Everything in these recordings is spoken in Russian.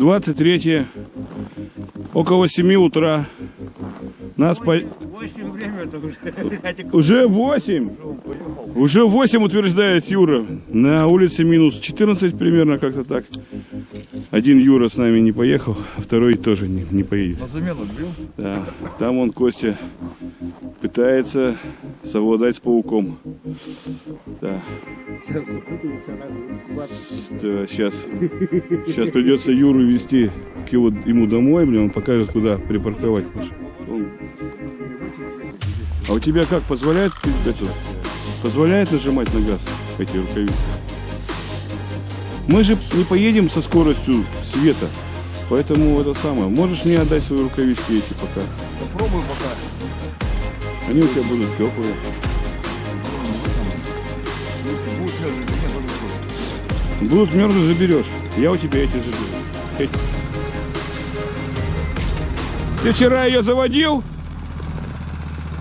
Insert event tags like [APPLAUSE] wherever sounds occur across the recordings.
23 около 7 утра. Нас по... 8 время уже. [LAUGHS] Уже 8. Уже 8 утверждает Юра. На улице минус 14 примерно как-то так. Один Юра с нами не поехал, а второй тоже не, не поедет. На замену бил. Да. Там он, Костя, пытается совладать с пауком. Да. Сейчас запутаемся, надо Да, сейчас, сейчас придется Юру вести к его, ему домой, блин, он покажет, куда припарковать. Он- А у тебя как, позволяет, это, позволяет нажимать на газ эти рукавицы? Мы же не поедем со скоростью света, поэтому это самое. Можешь мне отдать свои рукавички эти пока? Попробуй пока. Они у тебя будут теплые. Будешь мерзнуть, нет, подожди. Будут мерзнуть, заберешь. Я у тебя эти заберу. Эти. Ты вчера ее заводил?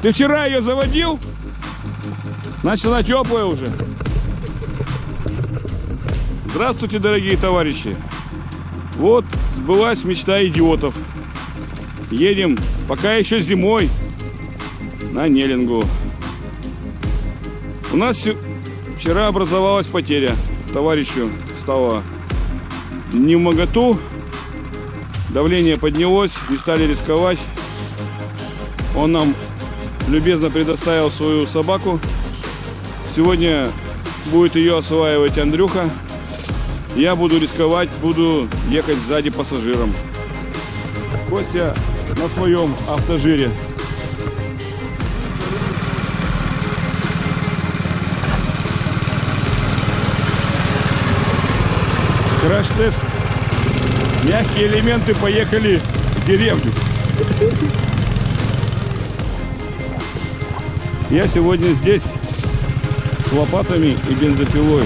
Ты вчера ее заводил? Значит, она теплая уже. Здравствуйте, дорогие товарищи. Вот сбылась мечта идиотов. Едем, пока еще зимой, на Нелингу. У нас вчера образовалась потеря. Товарищу стало не в моготу. Давление поднялось, не стали рисковать. Он нам любезно предоставил свою собаку. Сегодня будет ее осваивать Андрюха. Я буду рисковать, буду ехать сзади пассажиром. Костя на своем автожире. Краш-тест. Мягкие элементы поехали в деревню. Я сегодня здесь с лопатами и бензопилой.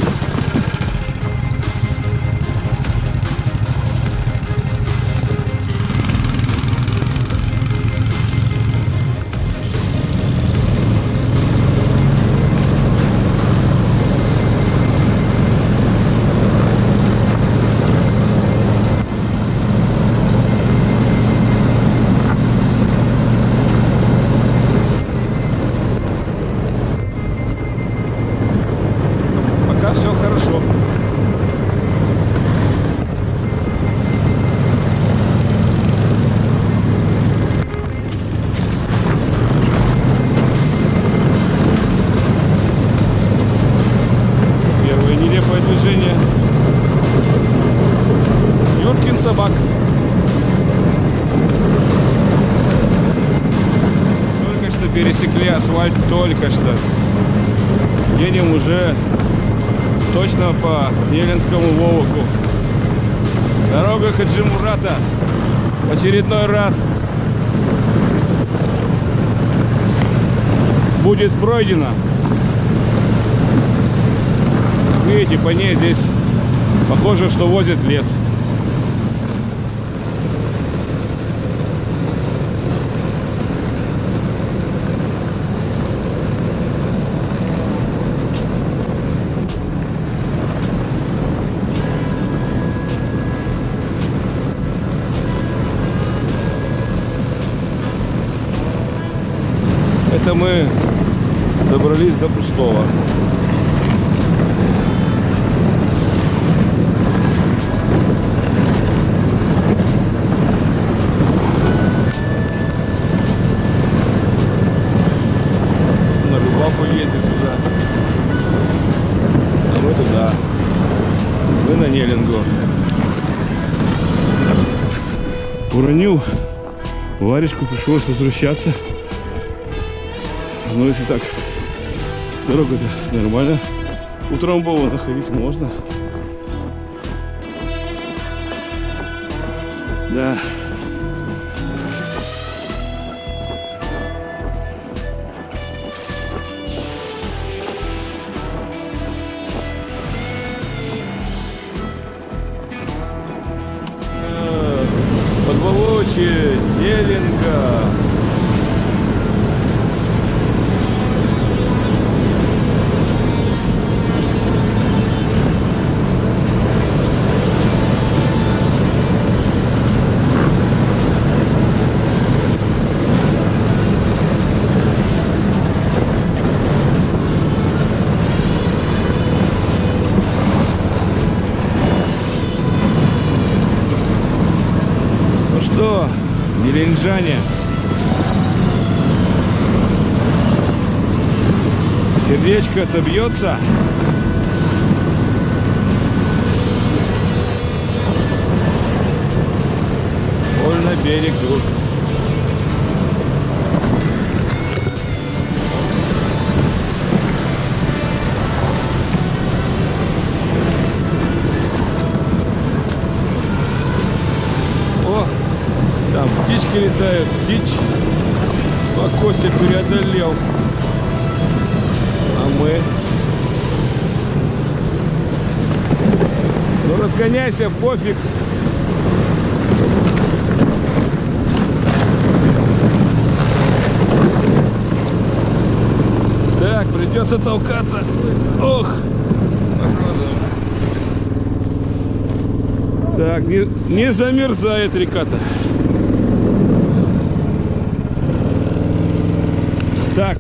Движение. Юркин собак. Только что пересекли асфальт, только что. Едем уже точно по Еленскому Вовоку. Дорога Хаджимурата. В очередной раз будет пройдена. Видите, по ней здесь похоже, что возят лес. Это мы добрались до пустого. На Любаху ездит сюда. А мы туда. Мы на Нелингу. Уронил варежку, пришлось возвращаться. Ну, если так, дорога-то нормально. Утрамбовано ходить можно. Да. Нелинжане. Сердечко-то бьется. Больно берег друг. Преодолел. А мы? Ну разгоняйся, пофиг. Так, придется толкаться. Ох. Так, не, не замерзает река-то. Так,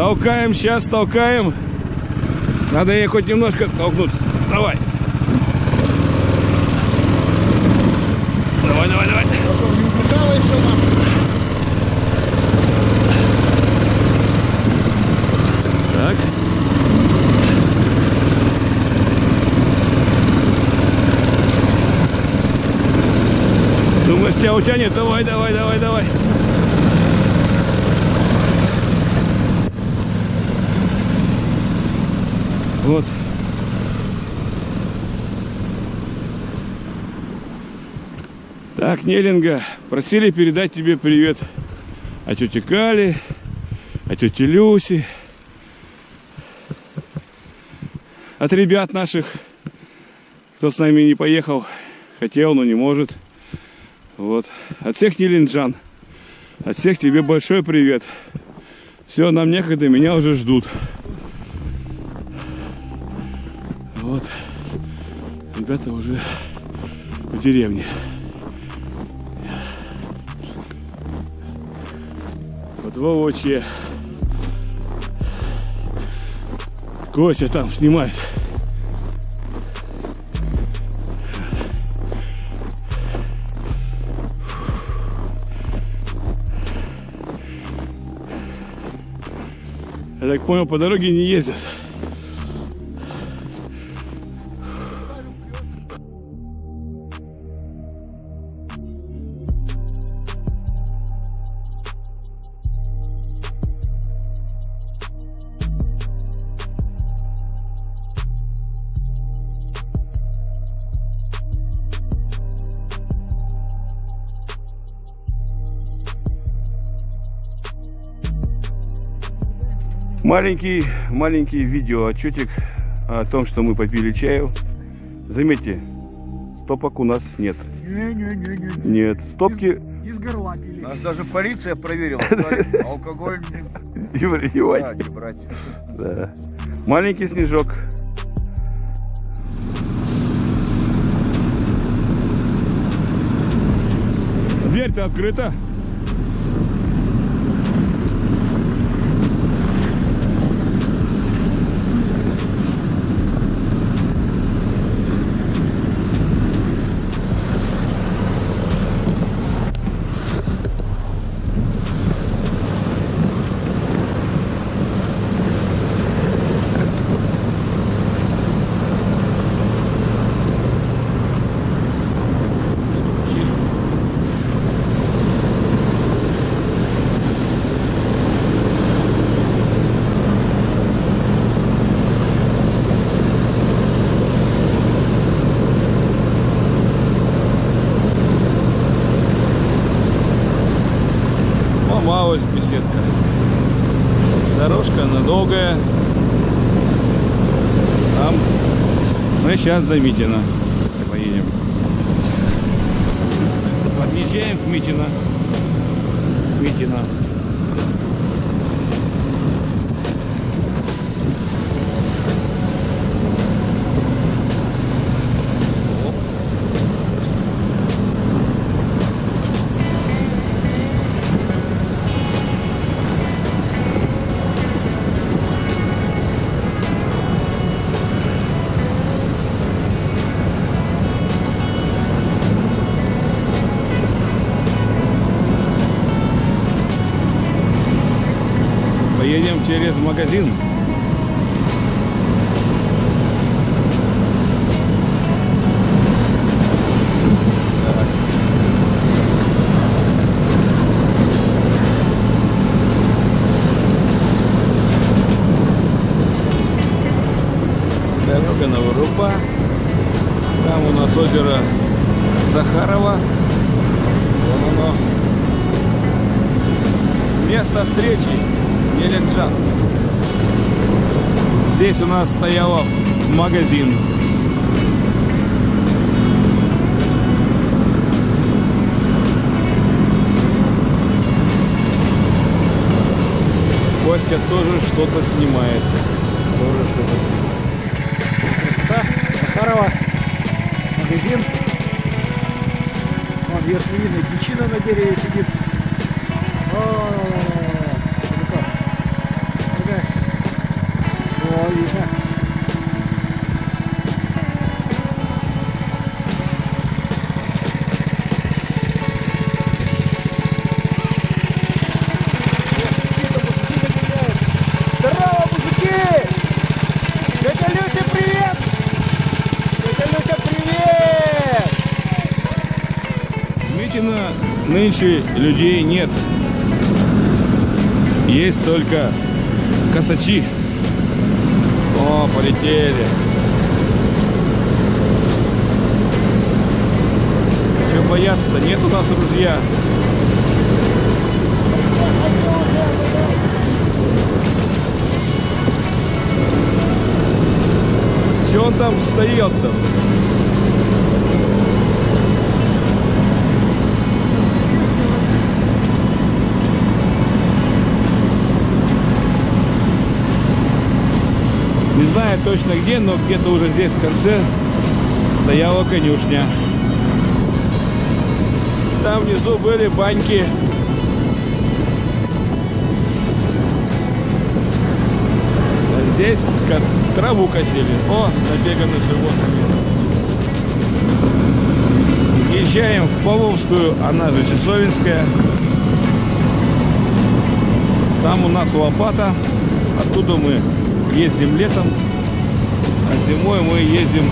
толкаем, сейчас толкаем. Надо ей хоть немножко толкнуть. Давай. Давай, давай, давай. Так. Думаю, тебя утянет. Давай, давай, давай, давай. Вот. Так, Нелинга, просили передать тебе привет от тети Кали, от тети Люси, от ребят наших, кто с нами не поехал, хотел, но не может. Вот. От всех Нелинджан, от всех тебе большой привет. Все, нам некогда, меня уже ждут. Вот. Ребята уже в деревне. Вот Вовочье. Костя там снимает. Я так понял, по дороге не ездят. Маленький, маленький видеоотчетик о том, что мы попили чаю. Заметьте, стопок у нас нет. Не-не-не-не. Нет, стопки Из горла пили. Нас даже полиция проверила. [LAUGHS] Алкоголь не не не брать. Да. Маленький снежок. Дверь-то открыта. Долгая. Там мы сейчас до Митина поедем. Подъезжаем к Митина. Митина. Едем через магазин. Дорога на Вырупа. Там у нас озеро Сахарова. Вон оно. Место встречи Еленджан. Здесь у нас стоял магазин. Костя тоже что-то снимает. Тоже что-то снимает. Красота. Захарова. Магазин. Вон, если видно, дичина на дереве сидит. О, видно. Здорово, мужики! Тетя Люся, привет! Тетя Люся, привет! Митина нынче людей нет. Есть только косачи. Полетели. Чего бояться-то? Нет у нас ружья. Че он там встает-то? Знаю точно где, но где-то уже здесь в конце стояла конюшня. Там внизу были баньки. А здесь траву косили. О, набеганы животными. Езжаем в Павловскую, она же Часовинская. Там у нас лопата. Оттуда мы ездим летом, а зимой мы ездим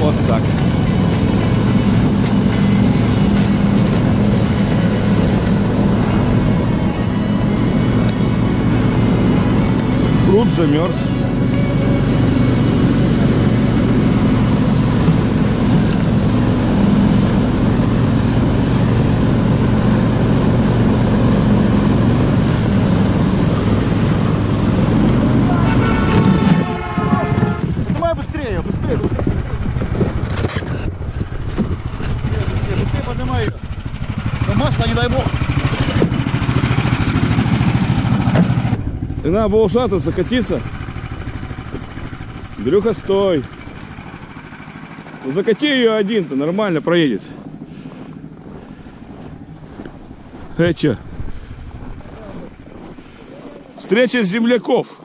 вот так. Пруд замерз. Поднимай ее. Да масло, не дай бог. И надо было ушататься, катиться. Дрюха, стой. Ну, закати ее один-то, нормально проедет. Э, чё? Встреча земляков.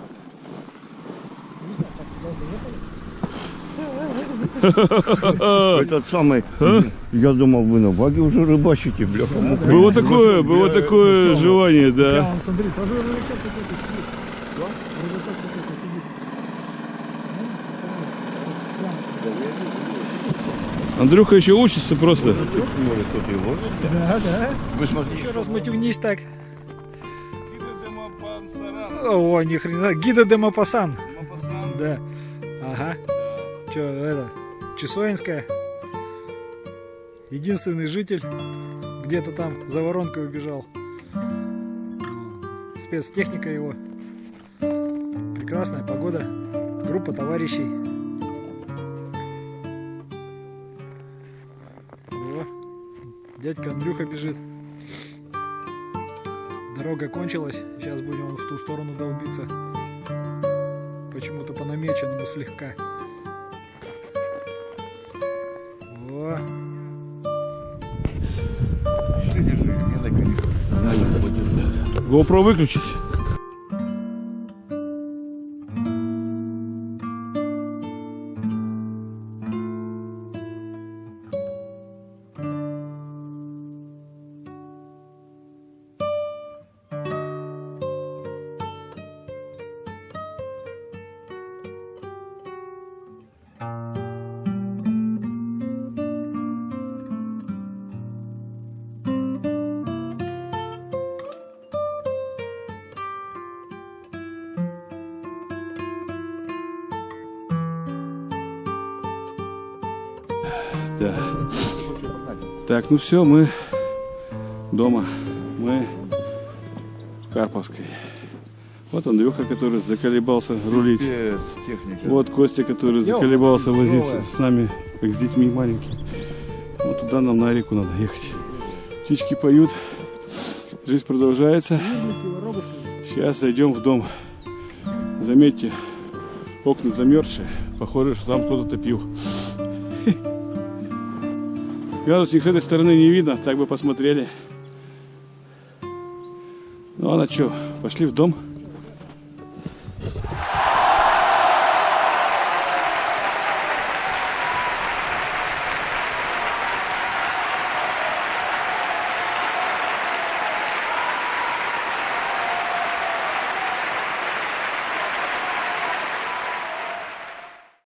[LAUGHS] Этот самый, я думал, вы на ваге уже рыбачите, бляха. Было такое, было такое желание, Да, да. смотри, тоже рыбачок какой-то. Да? Сидит. Андрюха еще учится просто. Может, кто-то его? Да, да. Вы смотрите. Еще раз матюгнись так. О, ни хрена. Гида де Мапасан. Да. Ага. Че, это, Чесоинская. Единственный житель. Где-то там за воронкой убежал. Спецтехника его. Прекрасная погода. Группа товарищей. О, дядька Андрюха бежит. Дорога кончилась. Сейчас будем в ту сторону долбиться. Почему-то по намеченному слегка. GoPro выключить. Да. Так, ну все, мы дома. Мы в Карповской. Вот Андрюха, который заколебался рулить. Техника. Вот Костя, который заколебался возиться с нами, как с детьми маленькими. Вот туда нам на реку надо ехать. Птички поют. Жизнь продолжается. Сейчас зайдем в дом. Заметьте, окна замерзшие. Похоже, что там кто-то топил. [LAUGHS] Градусник с этой стороны не видно, так бы посмотрели. Ну а на что, пошли в дом.